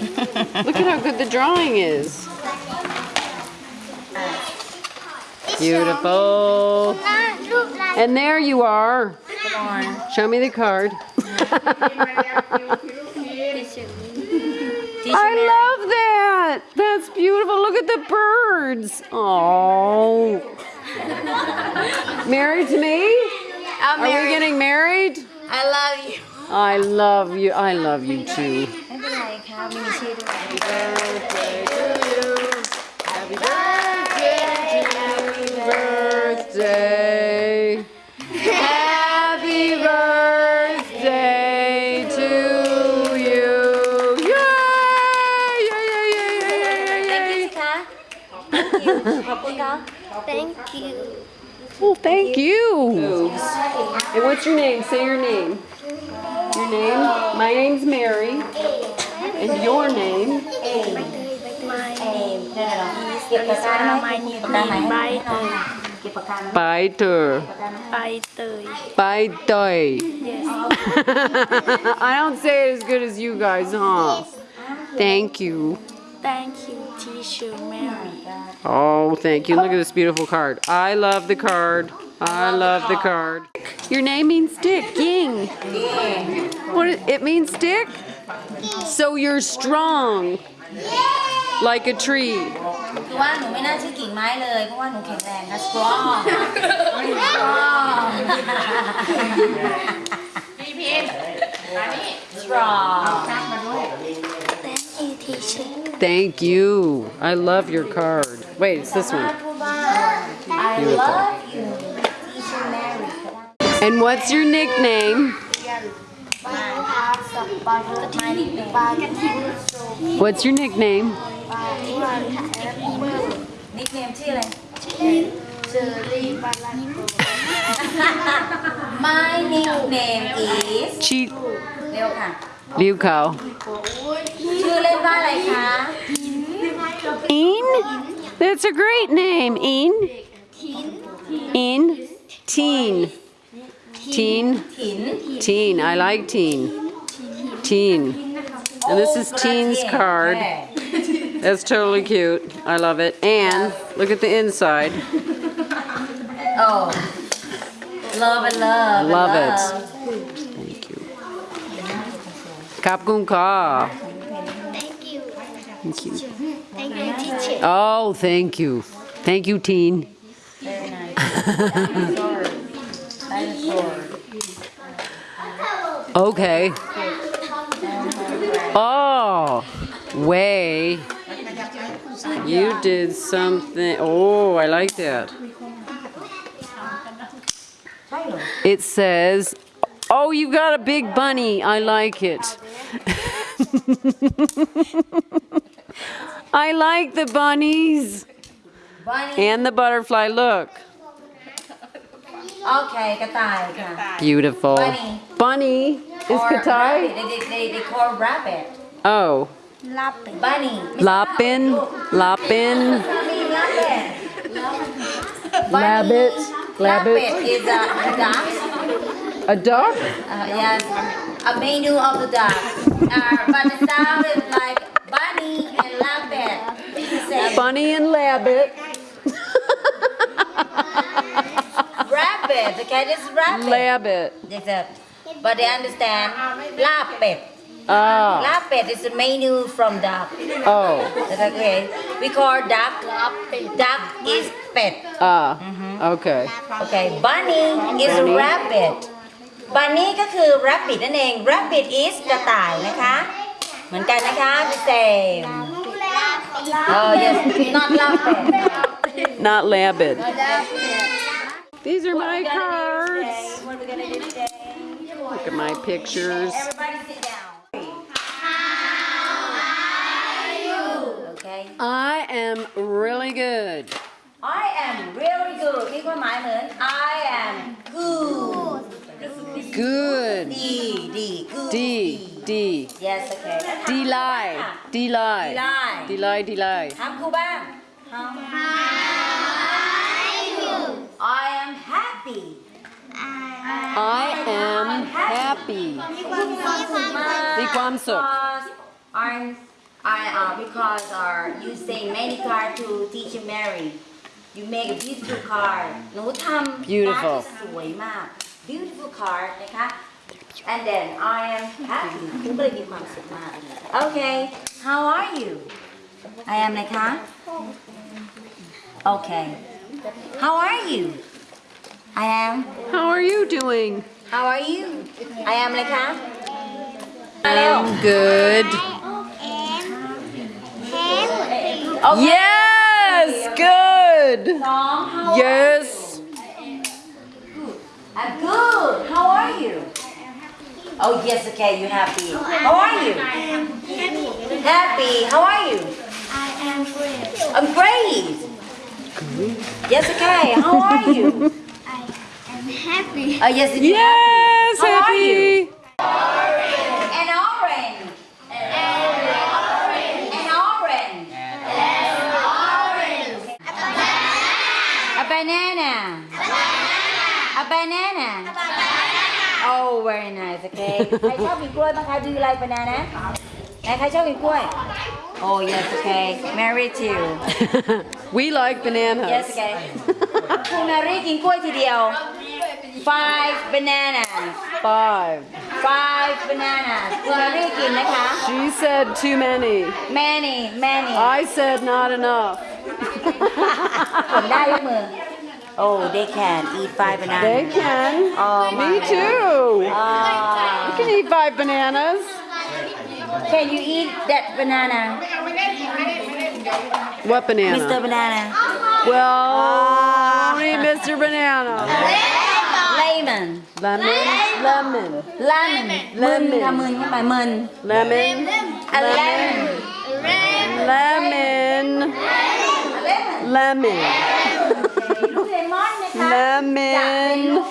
Look at how good the drawing is. Beautiful. And there you are. Show me the card. I love that. That's beautiful. Look at the birds. Oh. Married to me? I'm Are we getting married? I love you. I love you. I love you too. How many shades? Happy birthday to you. Happy birthday to you. Happy birthday. Happy birthday to you. Yay! Yay! Yay! Yay! Yay! Yay! Thank you, Ka. Thank you. Well, thank you. And what's your name? Say your name. Your name? My name's Mary. And your name? Aim. My name is my name. My name. I don't say it as good as you guys, huh? Thank you. Thank you, teacher Mary. Oh, thank you. Look at this beautiful card. I love the card. I love the card. Your name means stick. Ying. What? It means stick. So you're strong. Like a tree. คือว่าหนูไม่น่าชื่อกิ่งไม้เลย เพราะว่าหนูแข็งแรงนะ strong strong พี่พิม strong Thank you, Teacher. Thank you. I love your card. Wait, it's this มา one. พูดว่า I Beautiful. love you teacher Mary And what's your nickname? my nickname What's your nickname? nickname ชื่ออะไร my nickname is Cheat เร็วค่ะ Liu Kao. ชื่อเล่นว่าอะไรคะ In? That's a great name. In? In? Teen. Teen. ถิน Teen. I like teen. Teen. And this is Teen's card. That's totally cute. I love it. And look at the inside. oh love and love and Love it. Thank you. Kap Gung Ka. Thank you. Thank you. Thank you, Teacher. Oh, thank you. Thank you, Teen. very nice dinosaur Okay. Oh, way. You did something. Oh, I like that. It says, oh, you got a big bunny. I like it. I like the bunnies. Bunny. And the butterfly, look. Okay, goodbye. Beautiful. Bunny. Bunny is Or. Katai? They, they, they, they call rabbit Oh. Lapping. bunny Lapin. Lapin. Mommy, rabbit Labbit. rabbit Labbit. is a duck A duck? uh, yes a menu of the duck uh, but the sound is like bunny and rabbit Bunny and Labbit. rabbit okay this is rabbit Labbit. Exact But they understand rabbit Ah. rabbit is the menu from duck Oh. That's okay we call duck duck is pet Ah. Okay. Okay, bunny is Bunny. rabbit. bunny ก็คือ rabbit นั่นเอง rabbit is กระต่ายนะคะ เหมือนกันนะคะ the same oh yes not rabbit Not Labbit. These are my cards. what are we gonna do today Look at my pictures. Everybody sit down. How are you? Okay. I am really good. I am really good. Cái có mãi nữa. I am good. Good. D, D. D, D. Yes, okay. D lie. D lie. D lie. D lie, D lie. Hàm cô ba. Hàm. Hàm. I am happy. มีความสุขมาก มีความสุข because I'm I uh, because uh, you say many card to teacher Mary you make a beautiful card หนูทำ Beautiful การ์ดที่สวยมาก beautiful card นะคะ and then I am happy หนูก็เลยมีความสุขมาก okay how are you I am นะคะ okay how are you I am. How are you doing? How are you? I am Lekha. I'm good. Okay. Yes, good. Yes. I'm good. How are you? Oh, yes, okay, you're happy. How are you? Happy. How are you? I am great. I'm great. Yes, okay, how are you? I am happy. Oh yes, you Yes, How are happy. An orange. An orange. A banana. A banana. Oh, very nice. Okay. ใครชอบกินกล้วยบ้างคะ Do you like banana? ไหนใครชอบกินกล้วย Oh yes, okay. Mary too. we like bananas. Yes, okay. คุณแมรี่กินกล้วยทีเดียว Five bananas. Five. Five bananas. คุณแมรี่กินนะคะ She said too many. Many, many. I said not enough. ผมได้ยกมือ Oh they can eat five bananas They can. Oh, Me my. too. You Ah. can eat five bananas. Can you eat that banana What banana? Mr. Banana Well, Ah. only Mr. Banana. Lemon. Lemon. Lemon. Lemon. Lemon. là mình nhưng mà mình. Lemon. A lemon. Lemon. Lemon. Lemon. Lemon.